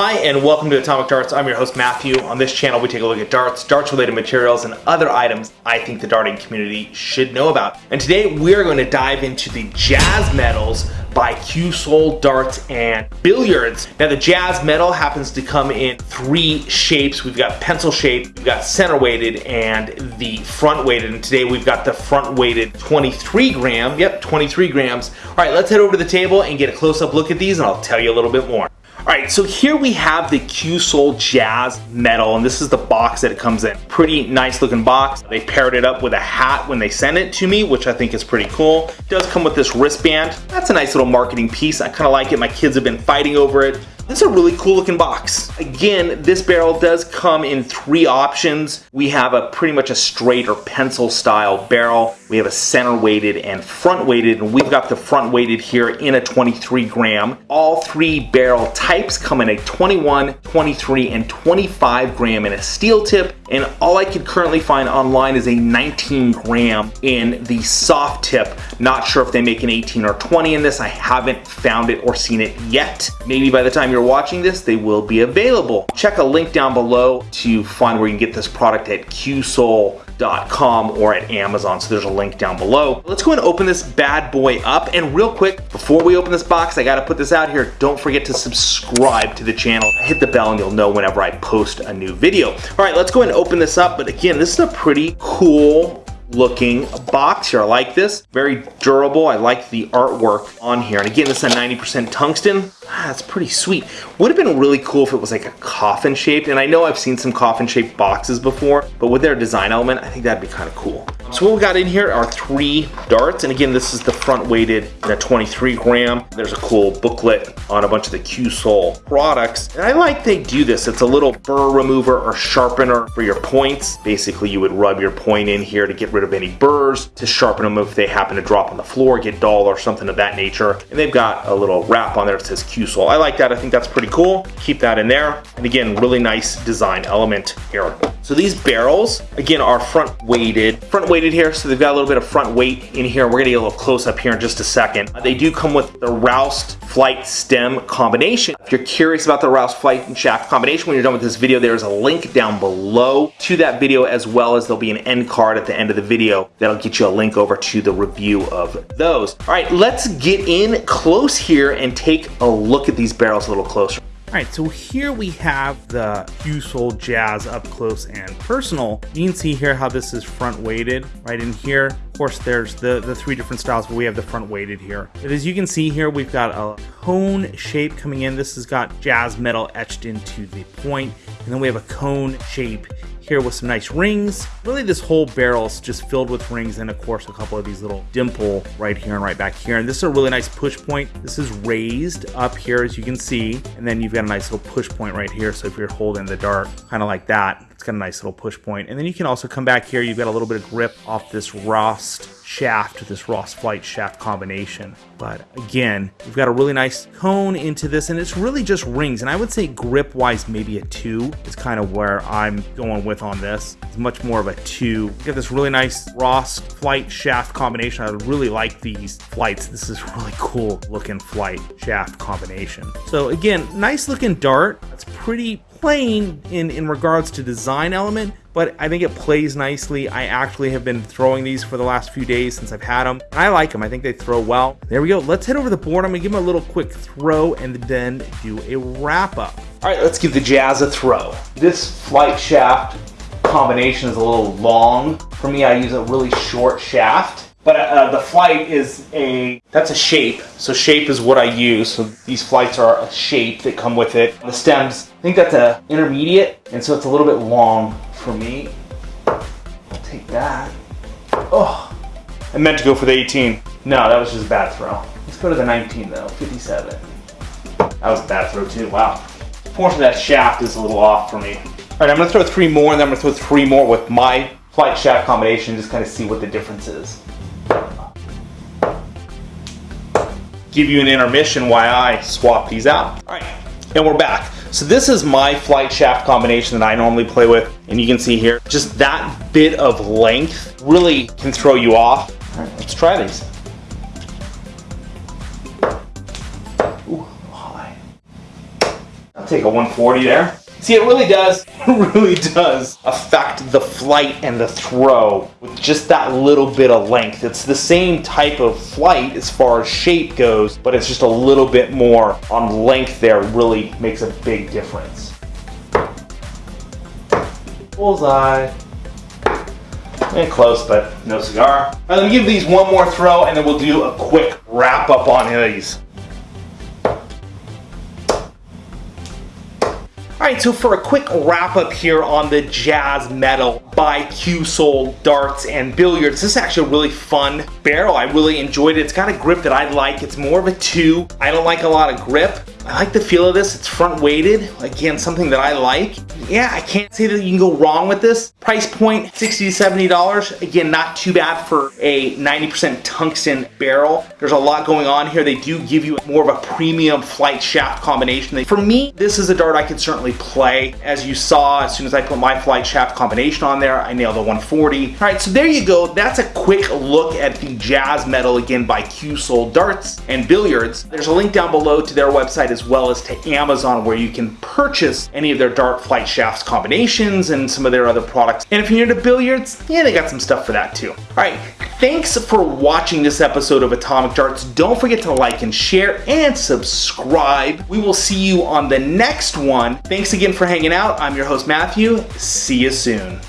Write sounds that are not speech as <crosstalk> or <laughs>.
Hi and welcome to Atomic Darts. I'm your host Matthew. On this channel we take a look at darts, darts related materials, and other items I think the darting community should know about. And today we're going to dive into the Jazz Metals by Qsol Darts and Billiards. Now the Jazz Metal happens to come in three shapes. We've got pencil shaped, we've got center weighted, and the front weighted. And today we've got the front weighted 23 gram. Yep, 23 grams. All right, let's head over to the table and get a close up look at these and I'll tell you a little bit more. Alright, so here we have the Qsol Jazz Metal, and this is the box that it comes in. Pretty nice looking box. They paired it up with a hat when they sent it to me, which I think is pretty cool. It does come with this wristband. That's a nice little marketing piece. I kind of like it. My kids have been fighting over it. This is a really cool looking box. Again, this barrel does come in three options. We have a pretty much a straight or pencil style barrel. We have a center weighted and front weighted, and we've got the front weighted here in a 23 gram. All three barrel types come in a 21, 23, and 25 gram in a steel tip, and all I could currently find online is a 19 gram in the soft tip. Not sure if they make an 18 or 20 in this. I haven't found it or seen it yet. Maybe by the time you're watching this, they will be available. Check a link down below to find where you can get this product at qsol.com or at Amazon. So there's a link down below. Let's go and open this bad boy up. And real quick, before we open this box, I gotta put this out here. Don't forget to subscribe to the channel. Hit the bell and you'll know whenever I post a new video. All right, let's go and open this up. But again, this is a pretty cool looking box here. I like this. Very durable. I like the artwork on here. And again, this is a 90% tungsten. Ah, that's pretty sweet. Would have been really cool if it was like a coffin shaped. And I know I've seen some coffin shaped boxes before, but with their design element, I think that'd be kind of cool. So what we got in here are three darts. And again, this is the front weighted in a 23 gram. There's a cool booklet on a bunch of the Qsol products. And I like they do this. It's a little burr remover or sharpener for your points. Basically, you would rub your point in here to get rid of any burrs, to sharpen them if they happen to drop on the floor, get dull or something of that nature. And they've got a little wrap on there that says Qsol. I like that. I think that's pretty cool. Keep that in there. And again, really nice design element here. So these barrels, again, are front weighted. Front weighted here, so they've got a little bit of front weight in here. We're gonna get a little close up here in just a second. Uh, they do come with the Roust flight stem combination. If you're curious about the Roust flight and shaft combination, when you're done with this video, there's a link down below to that video, as well as there'll be an end card at the end of the video that'll get you a link over to the review of those. All right, let's get in close here and take a look at these barrels a little closer. All right, so here we have the Qsol Jazz up close and personal. You can see here how this is front weighted right in here. Course, there's the, the three different styles, but we have the front weighted here. But as you can see here, we've got a cone shape coming in. This has got jazz metal etched into the point, and then we have a cone shape here with some nice rings. Really this whole barrel is just filled with rings and of course a couple of these little dimple right here and right back here. And this is a really nice push point. This is raised up here as you can see. And then you've got a nice little push point right here. So if you're holding the dart kind of like that, it's got a nice little push point. And then you can also come back here. You've got a little bit of grip off this Roust shaft, this Roust flight shaft combination. But again, you've got a really nice cone into this and it's really just rings. And I would say grip wise, maybe a two is kind of where I'm going with on this. It's much more of a two. You get this really nice Roust flight shaft combination. I really like these flights. This is <laughs> really cool looking flight shaft combination. So again, nice looking dart. It's pretty plain in, in regards to design element, but I think it plays nicely. I actually have been throwing these for the last few days since I've had them. I like them. I think they throw well. There we go. Let's head over the board. I'm going to give them a little quick throw and then do a wrap up. All right, let's give the Jazz a throw. This flight shaft combination is a little long. For me, I use a really short shaft. But uh, the flight is a, that's a shape. So shape is what I use. So these flights are a shape that come with it. The stems, I think that's a intermediate. And so it's a little bit long for me. I'll take that. Oh, I meant to go for the 18. No, that was just a bad throw. Let's go to the 19 though, 57. That was a bad throw too, wow. Unfortunately that shaft is a little off for me. All right, I'm gonna throw three more and then I'm gonna throw three more with my flight shaft combination, just kind of see what the difference is. give you an intermission while I swap these out. All right, and we're back. So this is my flight shaft combination that I normally play with. And you can see here, just that bit of length really can throw you off. All right, let's try these. Ooh, high. take a 140 there. See, it really does, <laughs> it really does affect the flight and the throw with just that little bit of length. It's the same type of flight as far as shape goes, but it's just a little bit more on length there really makes a big difference. Bullseye. And close, but no cigar. All right, let me give these one more throw and then we'll do a quick wrap up on these. Alright, so for a quick wrap up here on the Jazz Metal by Qsol darts and billiards, this is actually a really fun barrel. I really enjoyed it. It's got a grip that I like. It's more of a two. I don't like a lot of grip. I like the feel of this. It's front weighted. Again, something that I like. Yeah, I can't say that you can go wrong with this. Price point, 60 to $70. Again, not too bad for a 90% tungsten barrel. There's a lot going on here. They do give you more of a premium flight shaft combination. For me, this is a dart I could certainly play. As you saw, as soon as I put my flight shaft combination on there, I nailed a 140. All right, so there you go. That's a quick look at the Jazz Metal again by Qsol Darts and Billiards. There's a link down below to their website as well as to Amazon where you can purchase any of their dart flight shafts combinations and some of their other products. And if you're into billiards, yeah, they got some stuff for that too. All right, thanks for watching this episode of Atomic Darts. Don't forget to like and share and subscribe. We will see you on the next one. Thanks again for hanging out. I'm your host, Matthew. See you soon.